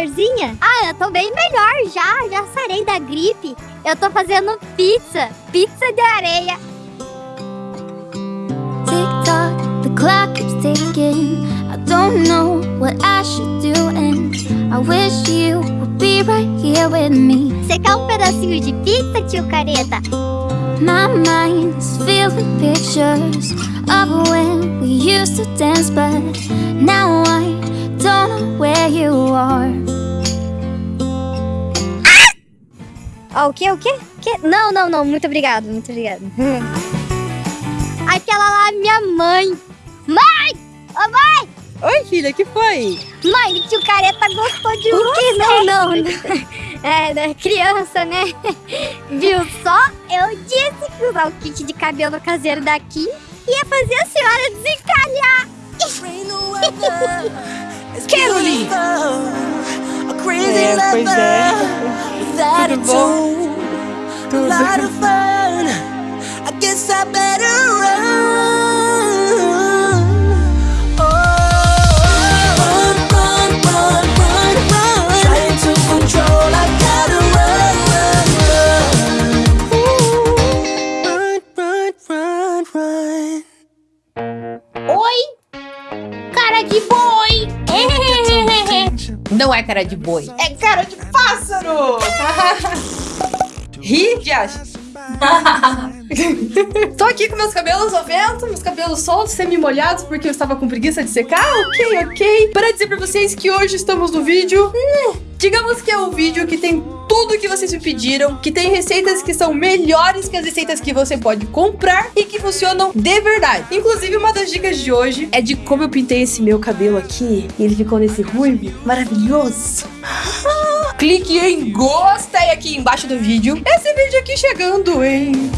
melhorzinha? Ah, eu tô bem melhor já. Já sarei da gripe. Eu tô fazendo pizza. Pizza de areia. Tick tock, the clock keeps ticking. I don't know what I should do, and I wish you would be right here with me. Você quer um pedacinho de pizza, tio Careta? My mind is filled with pictures of when we used to dance, but now I don't know where you are. Ah, o quê? O quê? O quê? Não, não, não. Muito obrigado, muito obrigado. Aquela lá, minha mãe. Mãe! Ô, mãe! Oi, filha, que foi? Mãe, o tio Careta gostou de você. Não, não, não. É, da criança, né? Viu só? Eu disse que usar o kit de cabelo caseiro daqui ia fazer a senhora desencalhar. Carolyn! A crazy É, pois lover é. with Tudo bom? attitude, a lot of fun. I guess I better Não é cara de boi. É cara de pássaro! Ri, Josh. Tô aqui com meus cabelos ao vento, meus cabelos soltos, semi-molhados, porque eu estava com preguiça de secar. Ok, ok. Para dizer pra vocês que hoje estamos no vídeo. hum, digamos que é o vídeo que tem tudo que vocês me pediram, que tem receitas que são melhores que as receitas que você pode comprar e que funcionam de verdade. Inclusive, uma das dicas de hoje é de como eu pintei esse meu cabelo aqui. E ele ficou nesse ruivo maravilhoso. Clique em gostei aqui embaixo do vídeo. Esse vídeo aqui chegando em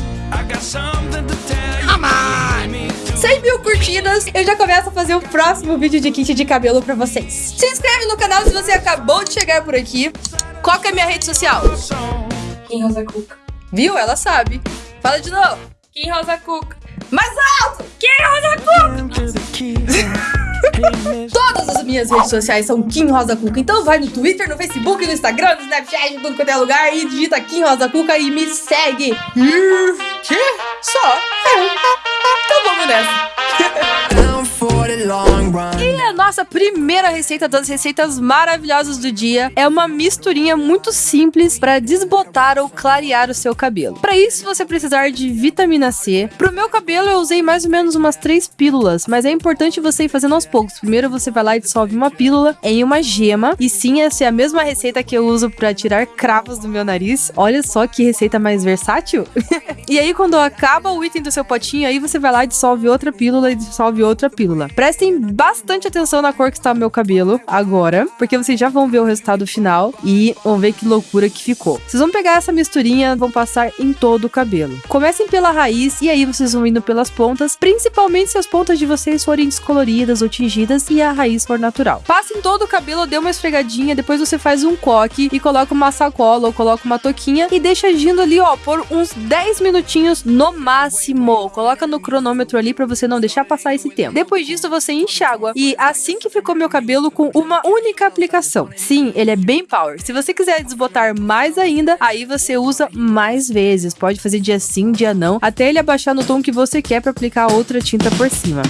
100 mil curtidas, eu já começo a fazer o próximo vídeo de kit de cabelo pra vocês. Se inscreve no canal se você acabou de chegar por aqui. Qual que é a minha rede social? Kim Rosa Cuca. Viu? Ela sabe. Fala de novo. Kim Rosa Cuca. Mais alto! Kim Rosa Cuca! Todas as minhas redes sociais são Kim Rosa Cuca. Então vai no Twitter, no Facebook, no Instagram, no Snapchat, em tudo quanto é lugar e digita Kim Rosa Cuca e me segue. Que? Só. Nossa primeira receita das receitas maravilhosas do dia é uma misturinha muito simples para desbotar ou clarear o seu cabelo. Para isso você precisar de vitamina C. Pro meu cabelo eu usei mais ou menos umas três pílulas, mas é importante você ir fazendo aos poucos. Primeiro você vai lá e dissolve uma pílula em uma gema. E sim, essa é a mesma receita que eu uso para tirar cravos do meu nariz. Olha só que receita mais versátil. e aí quando acaba o item do seu potinho, aí você vai lá e dissolve outra pílula e dissolve outra pílula. Prestem bastante atenção na cor que está o meu cabelo agora, porque vocês já vão ver o resultado final e vão ver que loucura que ficou. Vocês vão pegar essa misturinha, vão passar em todo o cabelo. Comecem pela raiz e aí vocês vão indo pelas pontas, principalmente se as pontas de vocês forem descoloridas ou tingidas e a raiz for natural. Passe em todo o cabelo, dê uma esfregadinha, depois você faz um coque e coloca uma sacola ou coloca uma touquinha e deixa agindo ali, ó, por uns 10 minutinhos no máximo. Coloca no cronômetro ali para você não deixar passar esse tempo. Depois disso você enxágua e assim que ficou meu cabelo com uma única aplicação. Sim, ele é bem power. Se você quiser desbotar mais ainda, aí você usa mais vezes. Pode fazer dia sim, dia não, até ele abaixar no tom que você quer para aplicar outra tinta por cima.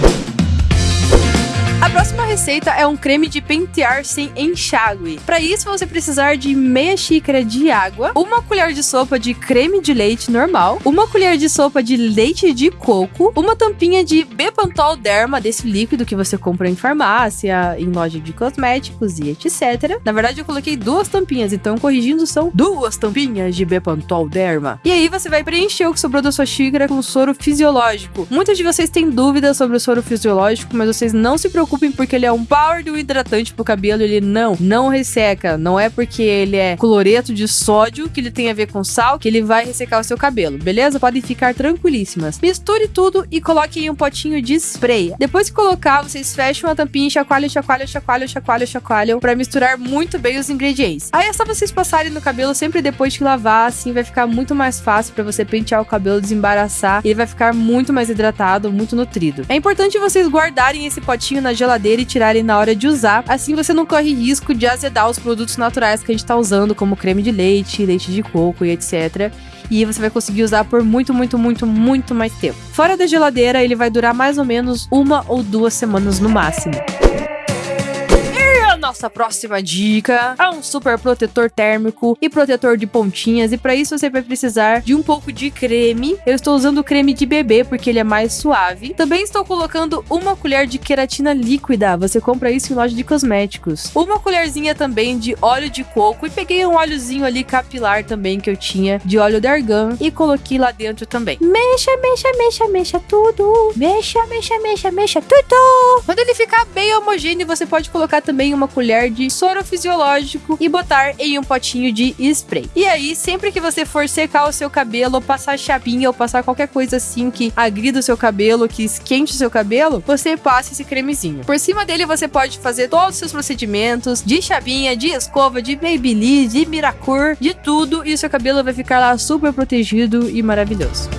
A próxima receita é um creme de pentear sem enxágue. Para isso, você precisar de meia xícara de água, uma colher de sopa de creme de leite normal, uma colher de sopa de leite de coco, uma tampinha de Bepantol Derma, desse líquido que você compra em farmácia, em loja de cosméticos e etc. Na verdade, eu coloquei duas tampinhas, então corrigindo, são duas tampinhas de Bepantol Derma. E aí você vai preencher o que sobrou da sua xícara com soro fisiológico. Muitos de vocês têm dúvidas sobre o soro fisiológico, mas vocês não se preocupem porque ele é um power do hidratante pro cabelo, ele não, não resseca. Não é porque ele é cloreto de sódio que ele tem a ver com sal que ele vai ressecar o seu cabelo, beleza? Podem ficar tranquilíssimas. Misture tudo e coloque em um potinho de spray. Depois que colocar, vocês fecham a tampinha e chacoalham, chacoalham, chacoalham, chacoalham, chacoalham para misturar muito bem os ingredientes. Aí é só vocês passarem no cabelo sempre depois de lavar, assim vai ficar muito mais fácil para você pentear o cabelo, desembaraçar, e ele vai ficar muito mais hidratado, muito nutrido. É importante vocês guardarem esse potinho na e tirar ele na hora de usar. Assim você não corre risco de azedar os produtos naturais que a gente tá usando, como creme de leite, leite de coco e etc e você vai conseguir usar por muito, muito, muito, muito mais tempo. Fora da geladeira, ele vai durar mais ou menos uma ou duas semanas no máximo nossa próxima dica é um super protetor térmico e protetor de pontinhas. E para isso você vai precisar de um pouco de creme. Eu estou usando creme de bebê porque ele é mais suave. Também estou colocando uma colher de queratina líquida. Você compra isso em loja de cosméticos. Uma colherzinha também de óleo de coco. E peguei um óleozinho ali capilar também que eu tinha de óleo de argan e coloquei lá dentro também. Mexa, mexa, mexa, mexa tudo. Mexa, mexa, mexa, mexa tudo. Quando ele ficar bem homogêneo, você pode colocar também uma colher de soro fisiológico e botar em um potinho de spray. E aí, sempre que você for secar o seu cabelo, passar chapinha, ou passar qualquer coisa assim que agrida o seu cabelo, que esquente o seu cabelo, você passa esse cremezinho. Por cima dele, você pode fazer todos os seus procedimentos de chapinha, de escova, de babyliss, de miracur, de tudo, e o seu cabelo vai ficar lá super protegido e maravilhoso.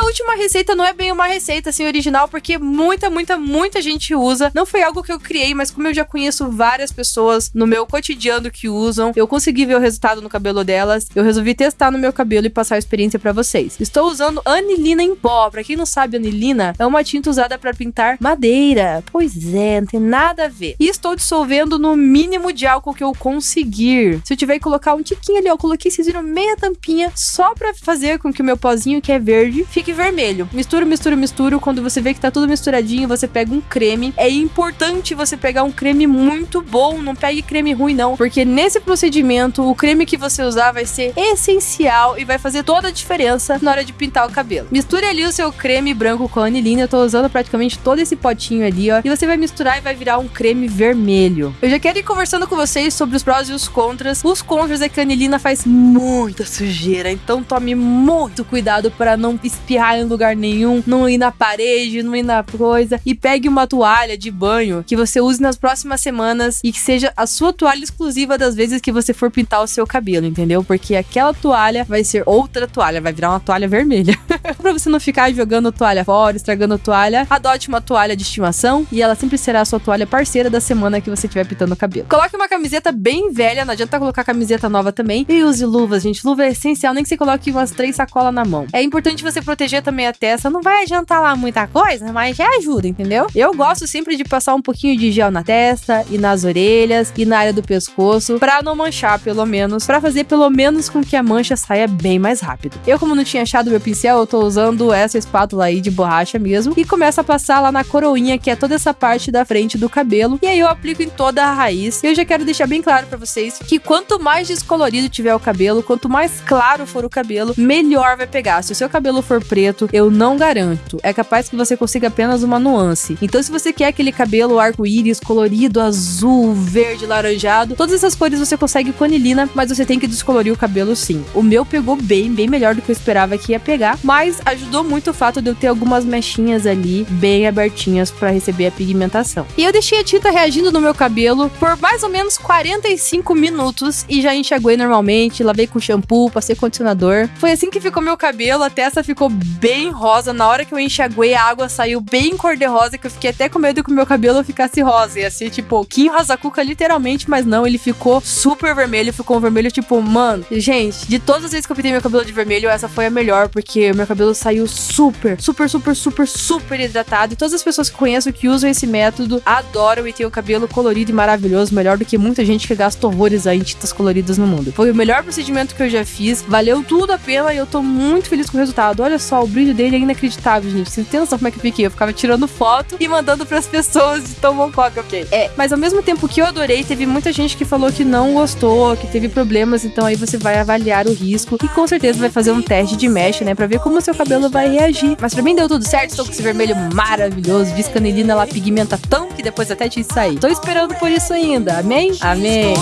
A última receita não é bem uma receita assim original, porque muita, muita, muita gente usa. Não foi algo que eu criei, mas como eu já conheço várias pessoas no meu cotidiano que usam, eu consegui ver o resultado no cabelo delas. Eu resolvi testar no meu cabelo e passar a experiência para vocês. Estou usando anilina em pó. Para quem não sabe, anilina é uma tinta usada para pintar madeira. Pois é, não tem nada a ver. E estou dissolvendo no mínimo de álcool que eu conseguir. Se eu tiver que colocar um tiquinho ali, eu coloquei, vocês viram meia tampinha só para fazer com que o meu pozinho que é verde fique vermelho. Misturo, misturo, misturo. Quando você vê que tá tudo misturadinho, você pega um creme. É importante você pegar um creme muito bom. Não pegue creme ruim, não. Porque nesse procedimento, o creme que você usar vai ser essencial e vai fazer toda a diferença na hora de pintar o cabelo. Misture ali o seu creme branco com anilina. Eu tô usando praticamente todo esse potinho ali, ó. E você vai misturar e vai virar um creme vermelho. Eu já quero ir conversando com vocês sobre os prós e os contras. Os contras é que a anilina faz muita sujeira. Então tome muito cuidado para não espirrar em lugar nenhum, não ir na parede, não ir na coisa. E pegue uma toalha de banho que você use nas próximas semanas e que seja a sua toalha exclusiva das vezes que você for pintar o seu cabelo, entendeu? Porque aquela toalha vai ser outra toalha, vai virar uma toalha vermelha. pra você não ficar jogando toalha fora, estragando toalha, adote uma toalha de estimação e ela sempre será a sua toalha parceira da semana que você estiver pintando o cabelo. Coloque uma camiseta bem velha, não adianta colocar camiseta nova também. E use luvas, gente. Luva é essencial, nem que você coloque umas três sacolas na mão. É importante você proteger também a testa. Não vai adiantar lá muita coisa, mas já ajuda, entendeu? Eu gosto sempre de passar um pouquinho de gel na testa e nas orelhas e na área do pescoço para não manchar, pelo menos, para fazer pelo menos com que a mancha saia bem mais rápido. Eu, como não tinha achado meu pincel, eu tô usando essa espátula aí de borracha mesmo e começo a passar lá na coroinha, que é toda essa parte da frente do cabelo, e aí eu aplico em toda a raiz. E eu já quero deixar bem claro para vocês que quanto mais descolorido tiver o cabelo, quanto mais claro for o cabelo, melhor vai pegar. Se o seu cabelo for preto, eu não garanto. É capaz que você consiga apenas uma nuance. Então, se você quer aquele cabelo arco-íris, colorido, azul, verde, laranjado, todas essas cores você consegue com anilina, mas você tem que descolorir o cabelo sim. O meu pegou bem, bem melhor do que eu esperava que ia pegar, mas ajudou muito o fato de eu ter algumas mechinhas ali bem abertinhas para receber a pigmentação. E eu deixei a tinta reagindo no meu cabelo por mais ou menos 45 minutos e já enxaguei normalmente, lavei com shampoo, passei condicionador. Foi assim que ficou meu cabelo, a testa ficou bem rosa. Na hora que eu enxaguei, a água saiu bem cor-de-rosa, que eu fiquei até com medo que o meu cabelo ficasse rosa. Ia ser tipo Kim Rosacuca, literalmente, mas não, ele ficou super vermelho. Ficou um vermelho tipo, mano, gente, de todas as vezes que eu pintei meu cabelo de vermelho, essa foi a melhor, porque meu cabelo saiu super, super, super, super, super hidratado. E todas as pessoas que conheço que usam esse método adoram e tem o cabelo colorido e maravilhoso, melhor do que muita gente que gasta horrores aí em tintas coloridas no mundo. Foi o melhor procedimento que eu já fiz, valeu tudo a pena e eu tô muito feliz com o resultado. Olha só, o brilho dele é inacreditável, gente. Você tem noção como é que eu fiquei? Eu ficava tirando foto e mandando pras pessoas de tão bom que eu fiquei. É, mas ao mesmo tempo que eu adorei, teve muita gente que falou que não gostou, que teve problemas, então aí você vai avaliar o risco e com certeza vai fazer um teste de mesh, né, pra ver como o seu cabelo vai reagir. Mas pra mim deu tudo certo, estou com esse vermelho maravilhoso, diz que a anilina ela pigmenta tão que depois até te sair. Tô esperando por isso ainda, amém? Amém.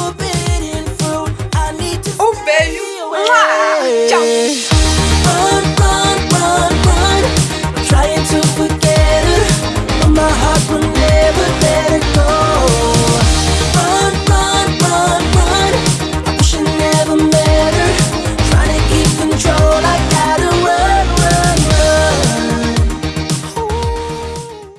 Um beijo. Tchau.